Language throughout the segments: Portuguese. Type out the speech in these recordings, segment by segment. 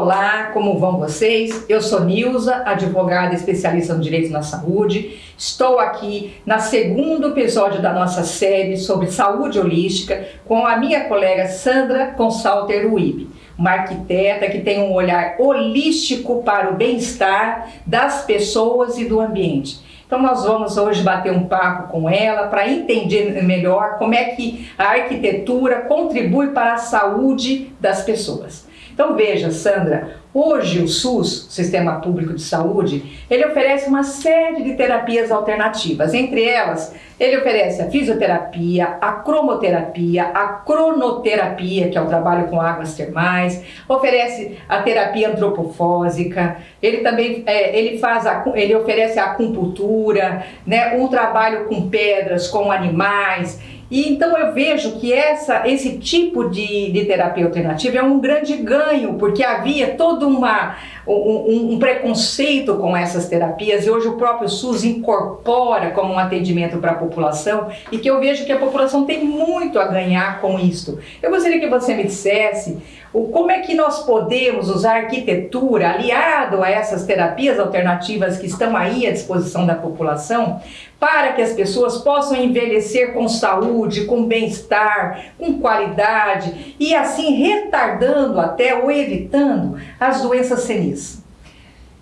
Olá, como vão vocês? Eu sou Nilza, advogada especialista no direito na saúde. Estou aqui na segundo episódio da nossa série sobre saúde holística com a minha colega Sandra Consalter Uib, uma arquiteta que tem um olhar holístico para o bem-estar das pessoas e do ambiente. Então nós vamos hoje bater um papo com ela para entender melhor como é que a arquitetura contribui para a saúde das pessoas. Então veja, Sandra, hoje o SUS, Sistema Público de Saúde, ele oferece uma série de terapias alternativas. Entre elas, ele oferece a fisioterapia, a cromoterapia, a cronoterapia, que é o trabalho com águas termais, oferece a terapia antropofósica, ele também é, ele faz a, ele oferece a acupuntura, né, um trabalho com pedras, com animais, e então eu vejo que essa, esse tipo de, de terapia alternativa é um grande ganho, porque havia todo uma, um, um, preconceito com essas terapias e hoje o próprio SUS incorpora como um atendimento para a população e que eu vejo que a população tem muito a ganhar com isto. Eu gostaria que você me dissesse o, como é que nós podemos usar a arquitetura aliado a essas terapias alternativas que estão aí à disposição da população para que as pessoas possam envelhecer com saúde, com bem-estar, com qualidade e assim retardando até ou evitando as doenças senis.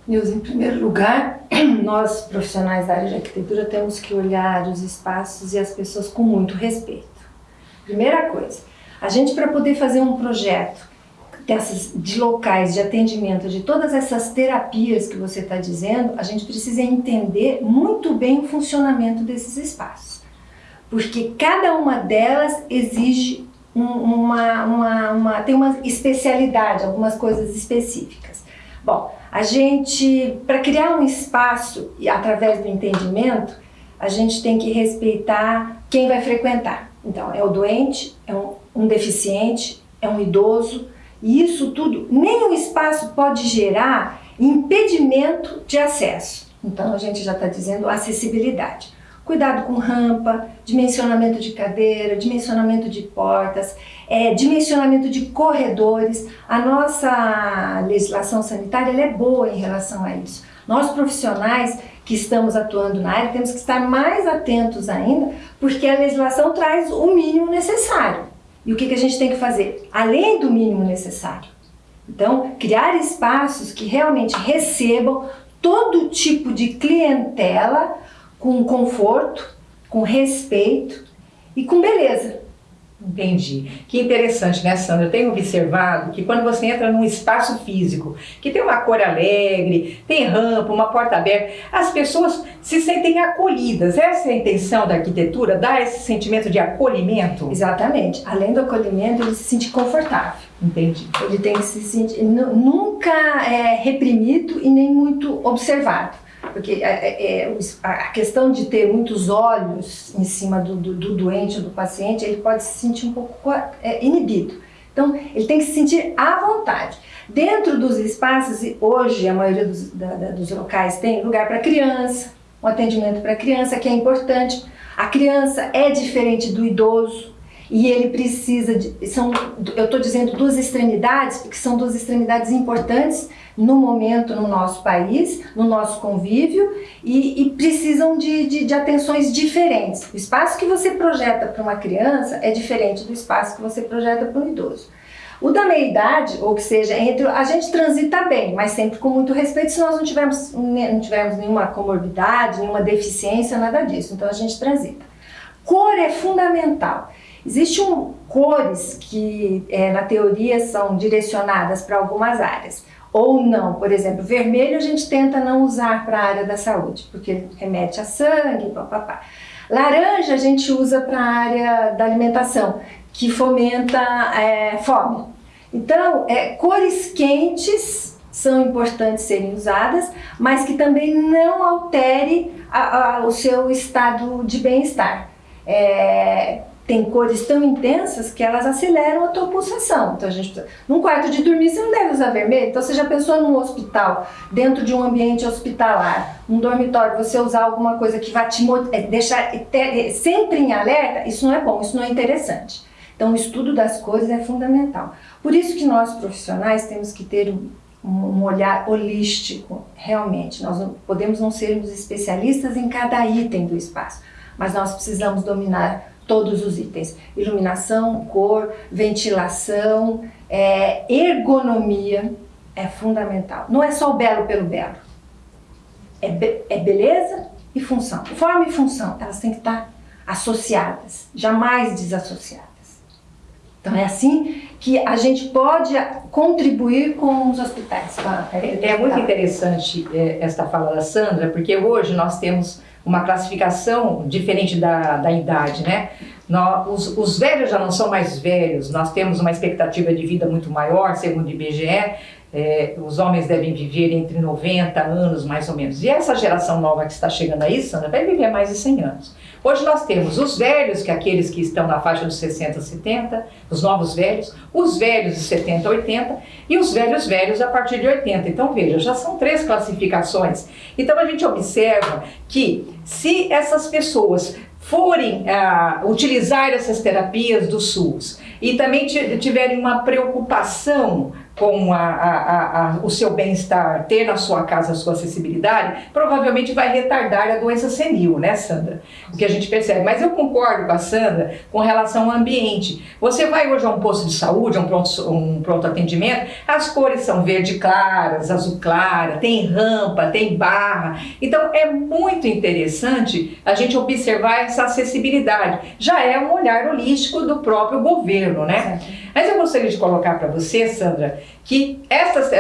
Nilson, em primeiro lugar, nós profissionais da área de arquitetura temos que olhar os espaços e as pessoas com muito respeito. Primeira coisa, a gente para poder fazer um projeto dessas, de locais de atendimento, de todas essas terapias que você está dizendo, a gente precisa entender muito bem o funcionamento desses espaços. Porque cada uma delas exige uma, uma, uma, tem uma especialidade, algumas coisas específicas. Bom, a gente, para criar um espaço através do entendimento, a gente tem que respeitar quem vai frequentar. Então, é o doente, é um, um deficiente, é um idoso, e isso tudo, o espaço pode gerar impedimento de acesso. Então a gente já está dizendo acessibilidade. Cuidado com rampa, dimensionamento de cadeira, dimensionamento de portas, é, dimensionamento de corredores. A nossa legislação sanitária é boa em relação a isso. Nós profissionais que estamos atuando na área temos que estar mais atentos ainda, porque a legislação traz o mínimo necessário. E o que, que a gente tem que fazer? Além do mínimo necessário. Então, criar espaços que realmente recebam todo tipo de clientela com conforto, com respeito e com beleza. Entendi. Que interessante, né, Sandra? Eu tenho observado que quando você entra num espaço físico, que tem uma cor alegre, tem rampa, uma porta aberta, as pessoas se sentem acolhidas. Essa é a intenção da arquitetura, dar esse sentimento de acolhimento? Exatamente. Além do acolhimento, ele se sente confortável. Entendi. Ele tem que se sentir nunca é reprimido e nem muito observado. Porque é, é, é a questão de ter muitos olhos em cima do, do, do doente ou do paciente, ele pode se sentir um pouco é, inibido. Então, ele tem que se sentir à vontade. Dentro dos espaços, hoje a maioria dos, da, da, dos locais tem lugar para criança, um atendimento para criança, que é importante. A criança é diferente do idoso e ele precisa de... São, eu estou dizendo duas extremidades, porque são duas extremidades importantes no momento no nosso país, no nosso convívio e, e precisam de, de, de, atenções diferentes. O espaço que você projeta para uma criança é diferente do espaço que você projeta para um idoso. O da meia-idade, ou que seja, entre a gente transita bem, mas sempre com muito respeito se nós não tivermos, não tivermos nenhuma comorbidade, nenhuma deficiência, nada disso. Então a gente transita. Cor é fundamental. Existem cores que, é, na teoria, são direcionadas para algumas áreas ou não. Por exemplo, vermelho a gente tenta não usar para a área da saúde, porque remete a sangue, papapá. Laranja a gente usa para a área da alimentação, que fomenta é, fome. Então, é, cores quentes são importantes serem usadas, mas que também não altere a, a, o seu estado de bem-estar. É, tem cores tão intensas que elas aceleram a tua pulsação. Então a gente. Num quarto de dormir você não deve usar vermelho. Então você já pensou num hospital, dentro de um ambiente hospitalar, um dormitório, você usar alguma coisa que vai te é, deixar sempre em alerta? Isso não é bom, isso não é interessante. Então o estudo das cores é fundamental. Por isso que nós profissionais temos que ter um olhar holístico, realmente. Nós não, podemos não sermos especialistas em cada item do espaço, mas nós precisamos dominar todos os itens. Iluminação, cor, ventilação, é, ergonomia é fundamental. Não é só o belo pelo belo. É, be é beleza e função. Forma e função, elas têm que estar associadas, jamais desassociadas. Então é assim que a gente pode contribuir com os hospitais. É, é muito interessante é, esta fala da Sandra, porque hoje nós temos uma classificação diferente da, da idade, né? Nós, os, os velhos já não são mais velhos, nós temos uma expectativa de vida muito maior, segundo o IBGE, é, os homens devem viver entre 90 anos, mais ou menos. E essa geração nova que está chegando aí, Sandra, vai viver mais de 100 anos. Hoje nós temos os velhos, que é aqueles que estão na faixa dos 60, 70, os novos velhos, os velhos de 70, 80 e os velhos velhos a partir de 80. Então veja, já são três classificações. Então a gente observa que se essas pessoas forem uh, utilizar essas terapias do SUS e também tiverem uma preocupação com a, a, a, o seu bem-estar, ter na sua casa a sua acessibilidade, provavelmente vai retardar a doença senil, né, Sandra? O que a gente percebe. Mas eu concordo com a Sandra com relação ao ambiente. Você vai hoje a um posto de saúde, a um pronto, um pronto atendimento, as cores são verde claras, azul clara, tem rampa, tem barra. Então é muito interessante a gente observar essa acessibilidade. Já é um olhar holístico do próprio governo, né? Mas eu gostaria de colocar para você, Sandra, que essas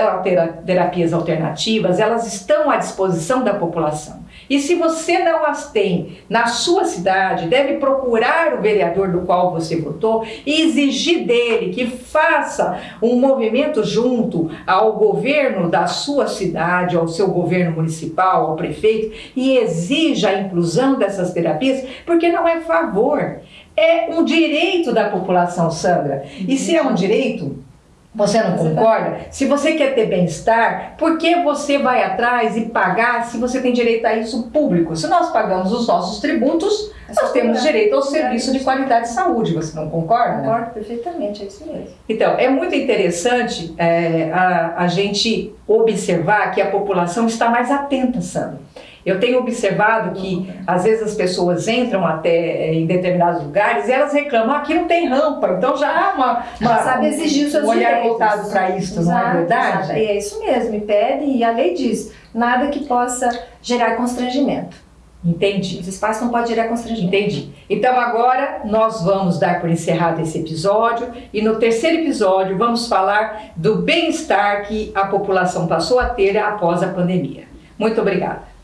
terapias alternativas, elas estão à disposição da população. E se você não as tem na sua cidade, deve procurar o vereador do qual você votou e exigir dele que faça um movimento junto ao governo da sua cidade, ao seu governo municipal, ao prefeito, e exija a inclusão dessas terapias, porque não é favor, é um direito da população, Sandra. E se é um direito, você não concorda? Se você quer ter bem-estar, por que você vai atrás e pagar se você tem direito a isso público? Se nós pagamos os nossos tributos, é nós temos direito ao serviço de qualidade de saúde, você não concorda? Concordo perfeitamente, é isso mesmo. Então, é muito interessante é, a, a gente observar que a população está mais atenta, Sandra. Eu tenho observado que às vezes as pessoas entram até eh, em determinados lugares e elas reclamam, ah, aqui não tem rampa, então já há uma, uma sabe exigir os seus um olhar direitos. voltado para isso, exato, não é verdade? Exato. É isso mesmo, e pede, e a lei diz, nada que possa gerar constrangimento. Entendi. Os espaços não podem gerar constrangimento. Entendi. Então agora nós vamos dar por encerrado esse episódio e no terceiro episódio vamos falar do bem-estar que a população passou a ter após a pandemia. Muito obrigada.